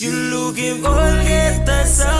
You looking all get the sun.